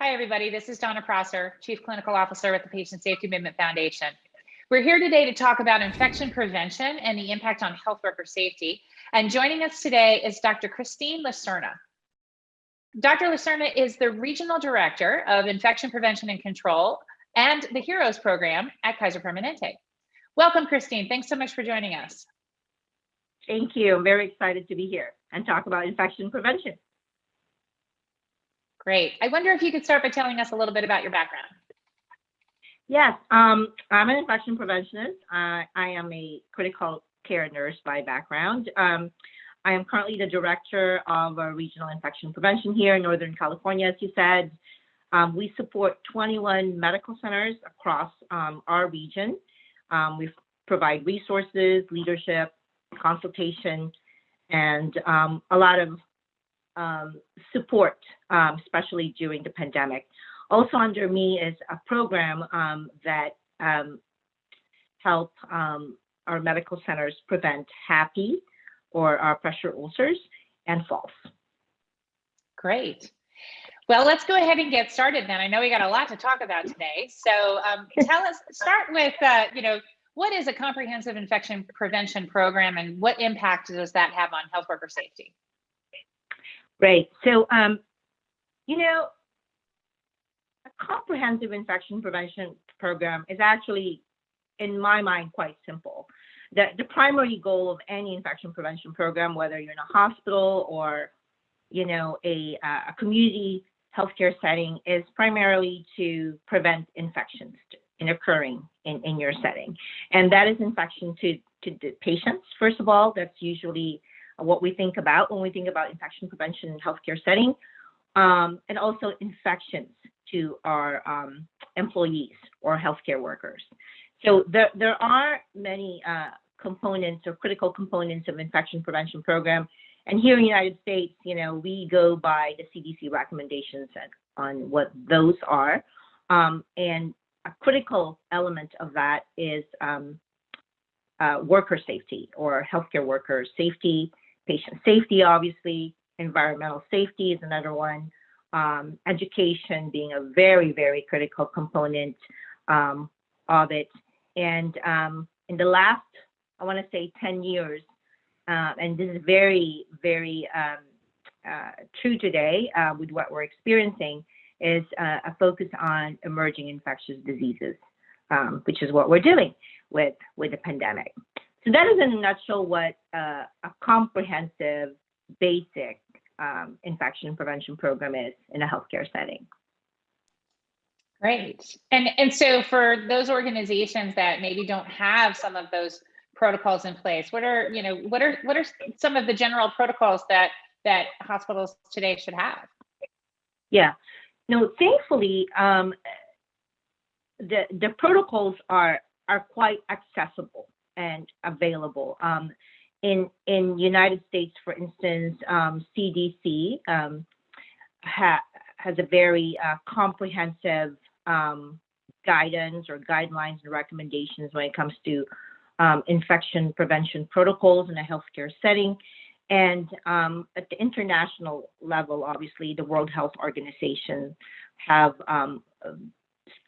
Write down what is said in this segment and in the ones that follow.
Hi, everybody. This is Donna Prosser, Chief Clinical Officer with the Patient Safety Movement Foundation. We're here today to talk about infection prevention and the impact on health worker safety. And joining us today is Dr. Christine Lacerna. Dr. Lacerna is the Regional Director of Infection Prevention and Control and the HEROES program at Kaiser Permanente. Welcome, Christine. Thanks so much for joining us. Thank you. I'm very excited to be here and talk about infection prevention. Great. I wonder if you could start by telling us a little bit about your background. Yes, um, I'm an infection preventionist. Uh, I am a critical care nurse by background. Um, I am currently the director of a regional infection prevention here in Northern California, as you said. Um, we support 21 medical centers across um, our region. Um, we provide resources, leadership, consultation, and um, a lot of um, support, um, especially during the pandemic. Also under me is a program um, that um, help um, our medical centers prevent HAPI or our pressure ulcers and falls. Great. Well, let's go ahead and get started then. I know we got a lot to talk about today. So um, tell us, start with, uh, you know, what is a comprehensive infection prevention program and what impact does that have on health worker safety? Right. So, um, you know, a comprehensive infection prevention program is actually, in my mind, quite simple. The, the primary goal of any infection prevention program, whether you're in a hospital or, you know, a, a community healthcare setting, is primarily to prevent infections in occurring in, in your setting. And that is infection to, to the patients, first of all. That's usually what we think about when we think about infection prevention in healthcare setting, um, and also infections to our um, employees or healthcare workers. So there, there are many uh, components or critical components of infection prevention program. And here in the United States, you know, we go by the CDC recommendations on what those are. Um, and a critical element of that is um, uh, worker safety or healthcare worker safety patient safety, obviously, environmental safety is another one, um, education being a very, very critical component um, of it. And um, in the last, I want to say 10 years, uh, and this is very, very um, uh, true today uh, with what we're experiencing, is uh, a focus on emerging infectious diseases, um, which is what we're doing with, with the pandemic. So that is in a nutshell what uh, a comprehensive, basic um, infection prevention program is in a healthcare setting. Great. And, and so for those organizations that maybe don't have some of those protocols in place, what are, you know, what are, what are some of the general protocols that, that hospitals today should have? Yeah, no, thankfully, um, the, the protocols are, are quite accessible and available. Um, in in United States, for instance, um, CDC um, ha has a very uh, comprehensive um, guidance or guidelines and recommendations when it comes to um, infection prevention protocols in a healthcare setting. And um, at the international level, obviously, the World Health Organization have um,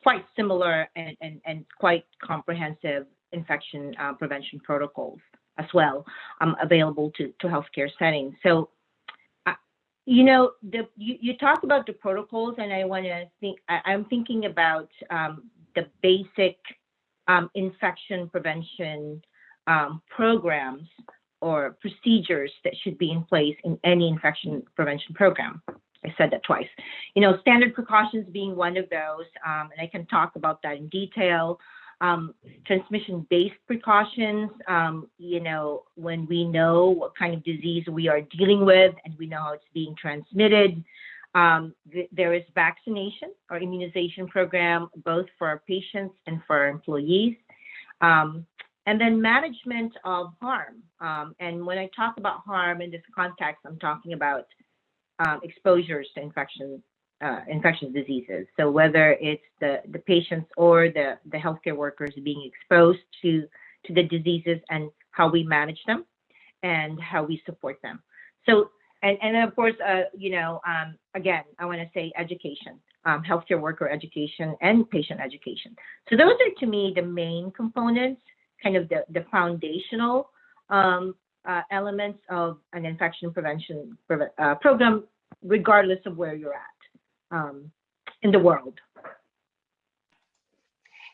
quite similar and, and, and quite comprehensive infection uh, prevention protocols as well um, available to, to healthcare settings. So, uh, you know, the, you, you talk about the protocols, and I want to think, I, am thinking about um, the basic um, infection prevention um, programs or procedures that should be in place in any infection prevention program. I said that twice. You know, standard precautions being one of those, um, and I can talk about that in detail um, transmission-based precautions, um, you know, when we know what kind of disease we are dealing with and we know how it's being transmitted. Um, th there is vaccination or immunization program, both for our patients and for our employees. Um, and then management of harm. Um, and when I talk about harm in this context, I'm talking about um, exposures to infection uh, infectious diseases. So whether it's the, the patients or the, the healthcare workers being exposed to, to the diseases and how we manage them and how we support them. So and and of course, uh, you know, um, again, I want to say education, um, healthcare worker education, and patient education. So those are to me the main components, kind of the the foundational um, uh, elements of an infection prevention preve- uh, program, regardless of where you're at um, in the world.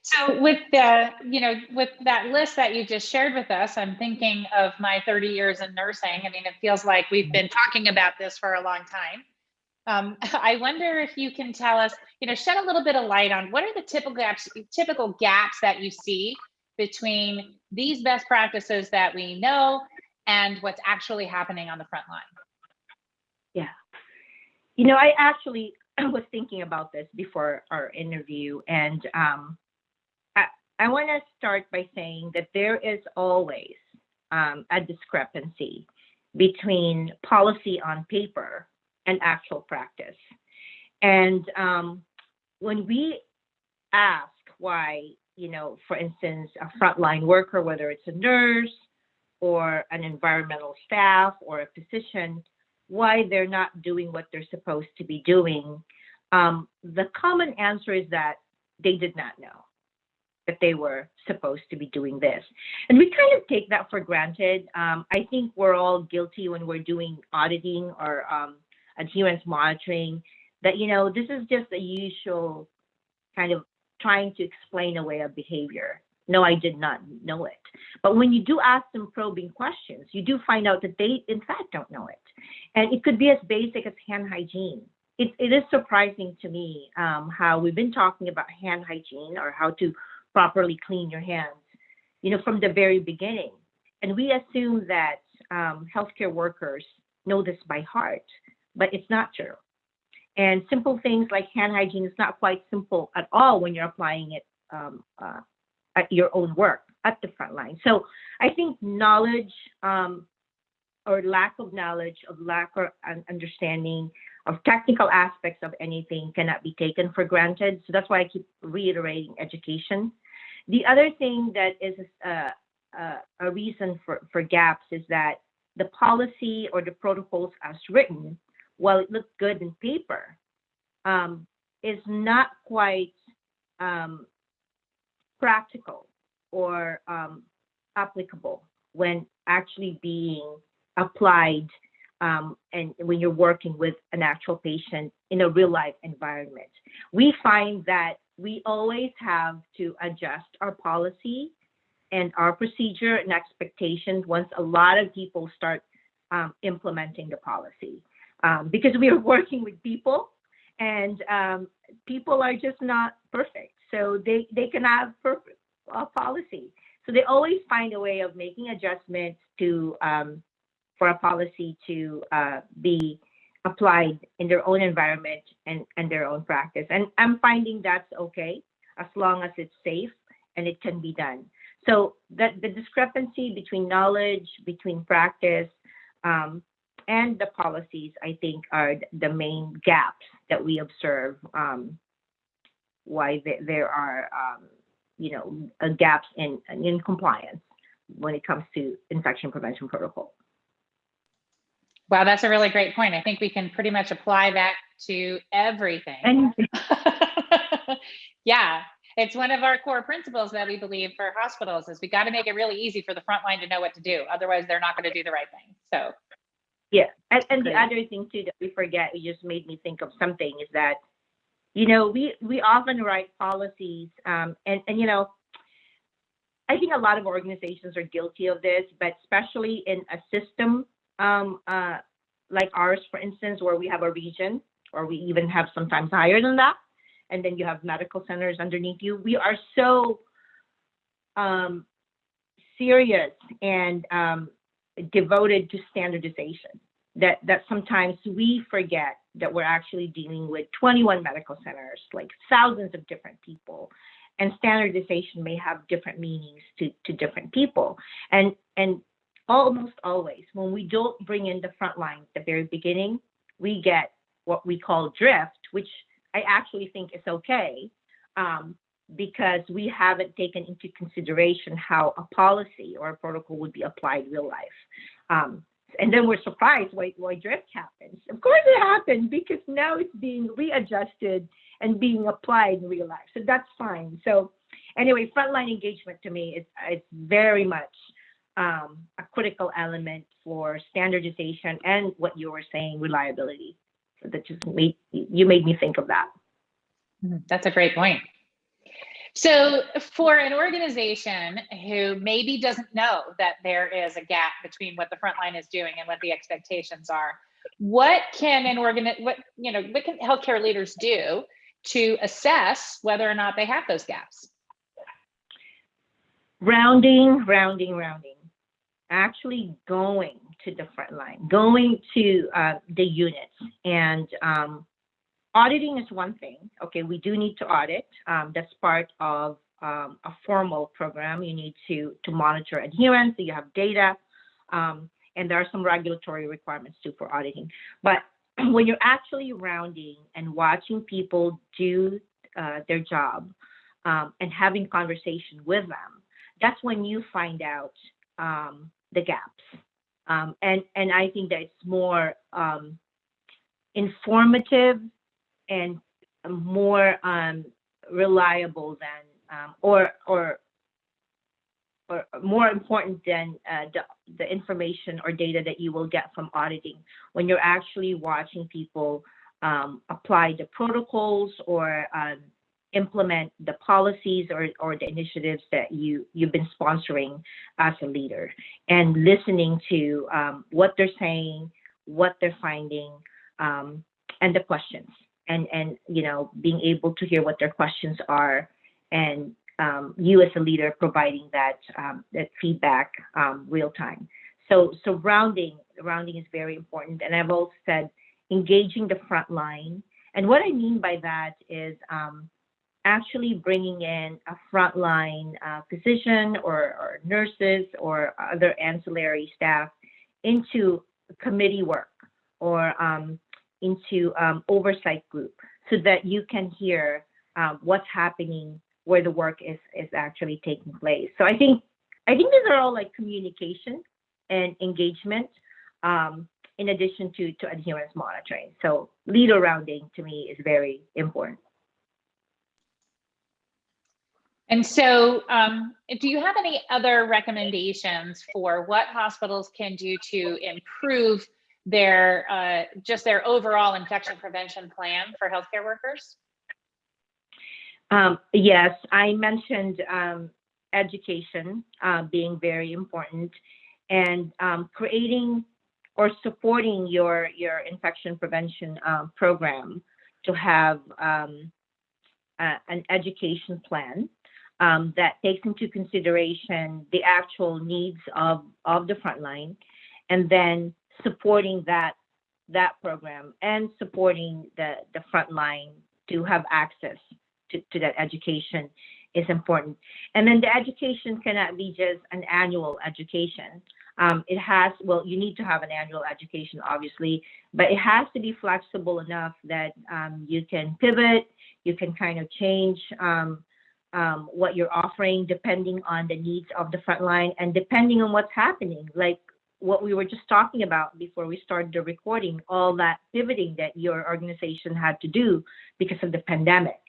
So with the, you know, with that list that you just shared with us, I'm thinking of my 30 years in nursing. I mean, it feels like we've been talking about this for a long time. Um, I wonder if you can tell us, you know, shed a little bit of light on what are the typical gaps, typical gaps that you see between these best practices that we know and what's actually happening on the front line. Yeah. You know, I actually was thinking about this before our interview, and um, I, I want to start by saying that there is always um, a discrepancy between policy on paper and actual practice. And um, when we ask why, you know, for instance, a frontline worker, whether it's a nurse or an environmental staff or a physician, why they're not doing what they're supposed to be doing, um, the common answer is that they did not know that they were supposed to be doing this. And we kind of take that for granted. Um, I think we're all guilty when we're doing auditing or um, adherence monitoring that, you know, this is just a usual kind of trying to explain away a behavior. No, I did not know it. But when you do ask them probing questions, you do find out that they, in fact, don't know it. And it could be as basic as hand hygiene. It, it is surprising to me um, how we've been talking about hand hygiene or how to properly clean your hands, you know, from the very beginning. And we assume that um, healthcare workers know this by heart, but it's not true. And simple things like hand hygiene is not quite simple at all when you're applying it um, uh, at your own work at the front line. So I think knowledge um, or lack of knowledge, of lack of understanding of technical aspects of anything cannot be taken for granted. So that's why I keep reiterating education. The other thing that is a, a, a reason for, for gaps is that the policy or the protocols as written, while it looks good in paper, um, is not quite um, practical or um, applicable when actually being applied um, and when you're working with an actual patient in a real life environment. We find that we always have to adjust our policy and our procedure and expectations once a lot of people start um, implementing the policy. Um, because we are working with people and um, people are just not perfect. So they they can have perfect uh, policy. So they always find a way of making adjustments to um, for a policy to uh, be applied in their own environment and, and their own practice. And I'm finding that's okay as long as it's safe and it can be done. So that the discrepancy between knowledge, between practice, um, and the policies, I think, are the main gaps that we observe. Um, why there are, um, you know, uh, gaps in in compliance when it comes to infection prevention protocol. Wow, that's a really great point. I think we can pretty much apply that to everything. And yeah, it's one of our core principles that we believe for hospitals is we got to make it really easy for the front line to know what to do. Otherwise, they're not going to do the right thing. So yeah, and, and the other thing too that we forget, you just made me think of something is that, you know, we we often write policies, um, and and you know, I think a lot of organizations are guilty of this, but especially in a system um, uh, like ours, for instance, where we have a region, or we even have sometimes higher than that, and then you have medical centers underneath you. We are so um, serious and um, devoted to standardization that that sometimes we forget that we're actually dealing with 21 medical centers, like thousands of different people, and standardization may have different meanings to, to different people. And and almost always, when we don't bring in the front line at the very beginning, we get what we call drift, which I actually think is okay um, because we haven't taken into consideration how a policy or a protocol would be applied real life. Um, and then we're surprised why, why drift happens. Of course it happened because now it's being readjusted and being applied in real life. So that's fine. So anyway, frontline engagement to me is, is very much um, a critical element for standardization and what you were saying, reliability. So that just made, you made me think of that. Mhm, That's a great point. So for an organization who maybe doesn't know that there is a gap between what the front line is doing and what the expectations are, what can an organ, what, you know, what can healthcare leaders do to assess whether or not they have those gaps? rounding, rounding, rounding. Actually going to the front line, going to uh, the units, and um, auditing is one thing. Okay, we do need to audit. Um, that's part of um, a formal program. You need to to monitor adherence. So you have data, um, and there are some regulatory requirements too for auditing. But when you're actually rounding and watching people do uh, their job um, and having conversation with them, that's when you find out um, the gaps. Um, and and I think that it's more um, informative and more um, reliable than um, or or or more important than uh, the, the information or data that you will get from auditing when you're actually watching people um, apply the protocols or um, implement the policies or, or the initiatives that you you've been sponsoring as a leader and listening to um, what they're saying what they're finding um, and the questions and and you know being able to hear what their questions are and um, you as a leader providing that um, that feedback um, real time. So so rounding is very important. And i've also said engaging the front line. And what i mean by that is um, actually bringing in a frontline uh, physician or, or nurses or other ancillary staff into committee work or um, into um, oversight group so that you can hear um, what's happening where the work is is actually taking place. So I think I think these are all like communication and engagement um, in addition to to adherence monitoring. So leader rounding to me is very important. And so, um, do you have any other recommendations for what hospitals can do to improve their uh, just their overall infection prevention plan for healthcare workers? Um, yes, I mentioned um, education uh, being very important and um, creating or supporting your your infection prevention uh, program to have um, a, an education plan um, that takes into consideration the actual needs of, of the frontline and then supporting that that program and supporting the, the frontline to have access to, to that education is important. And then the education cannot be just an annual education. Um, it has, well, you need to have an annual education, obviously, but it has to be flexible enough that um, you can pivot, you can kind of change um, um, what you're offering depending on the needs of the front line and depending on what's happening. Like what we were just talking about before we started the recording, all that pivoting that your organization had to do because of the pandemic.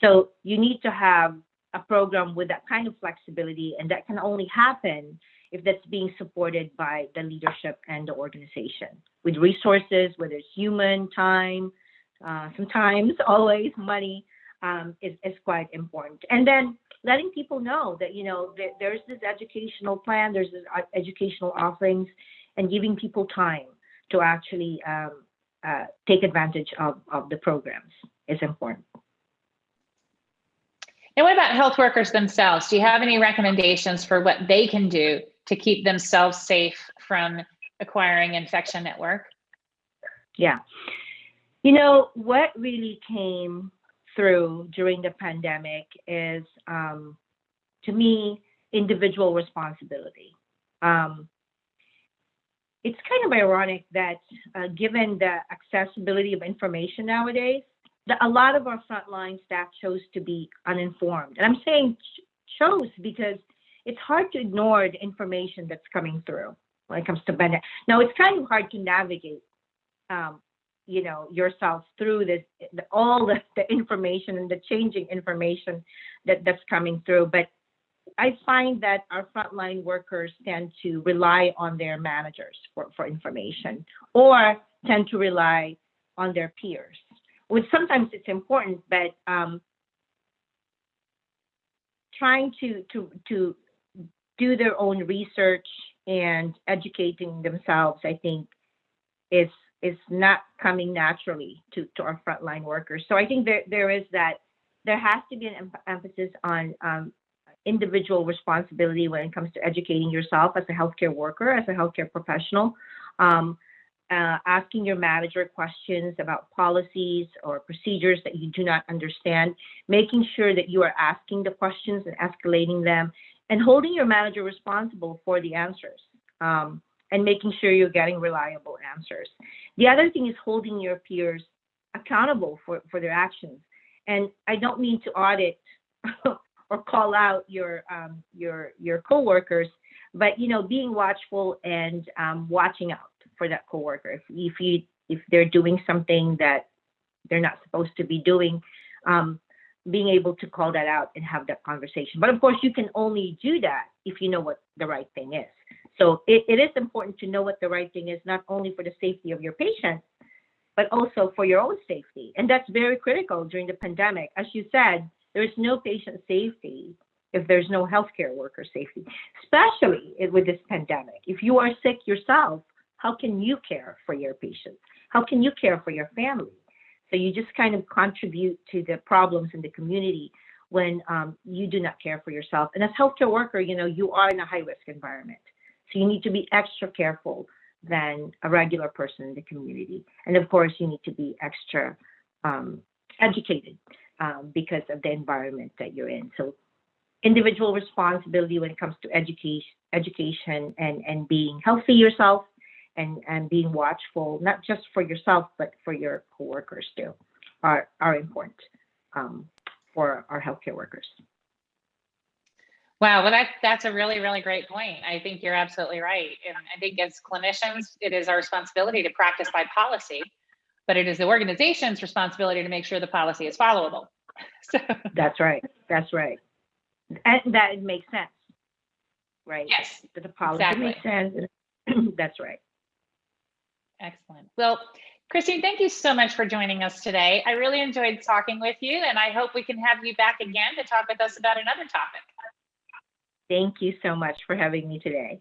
So you need to have a program with that kind of flexibility, and that can only happen if that's being supported by the leadership and the organization with resources, whether it's human, time, uh, sometimes always money um, is, is quite important. And then letting people know that, you know, there, there's this educational plan, there's this uh, educational offerings, and giving people time to actually um, uh, take advantage of, of the programs is important. And what about health workers themselves? Do you have any recommendations for what they can do to keep themselves safe from acquiring infection at work? Yeah. You know, what really came through during the pandemic is, um, to me, individual responsibility. Um, it's kind of ironic that uh, given the accessibility of information nowadays, that a lot of our frontline staff chose to be uninformed. And I'm saying ch- chose because it's hard to ignore the information that's coming through. when it comes to benefit. Now, it's kind of hard to navigate, um, you know, yourself through this, the, all the, the information and the changing information that, that's coming through. But I find that our frontline workers tend to rely on their managers for, for information or tend to rely on their peers, which sometimes it's important, but um, trying to, to, to do their own research and educating themselves, I think, is is not coming naturally to, to our frontline workers. So I think there, there is that, there has to be an em- emphasis on um, individual responsibility when it comes to educating yourself as a healthcare worker, as a healthcare professional. Um, uh, asking your manager questions about policies or procedures that you do not understand, making sure that you are asking the questions and escalating them, and holding your manager responsible for the answers um, and making sure you're getting reliable answers. The other thing is holding your peers accountable for, for their actions. And I don't mean to audit or call out your um, your your coworkers, but you know, being watchful and um, watching out for that coworker. If if you if they're doing something that they're not supposed to be doing, um, being able to call that out and have that conversation. But of course, you can only do that if you know what the right thing is. So it, it is important to know what the right thing is, not only for the safety of your patient, but also for your own safety. And that's very critical during the pandemic. As you said, there is no patient safety if there's no healthcare worker safety, especially with this pandemic. If you are sick yourself, how can you care for your patients? How can you care for your family? So you just kind of contribute to the problems in the community when um, you do not care for yourself. And as healthcare worker, you know, you are in a high risk environment. So you need to be extra careful than a regular person in the community. And of course, you need to be extra um, educated um, because of the environment that you're in. So individual responsibility when it comes to education, education and, and being healthy yourself and, and being watchful, not just for yourself, but for your coworkers too, are, are important um, for our healthcare workers. Wow, well, that, that's a really, really great point. I think you're absolutely right. And I think as clinicians, it is our responsibility to practice by policy, but it is the organization's responsibility to make sure the policy is followable. So, That's right. That's right. And that makes sense. Right? yes, That the policy exactly. makes sense. That's right. excellent. Well, Christine, thank you so much for joining us today. I really enjoyed talking with you, and I hope we can have you back again to talk with us about another topic. Thank you so much for having me today.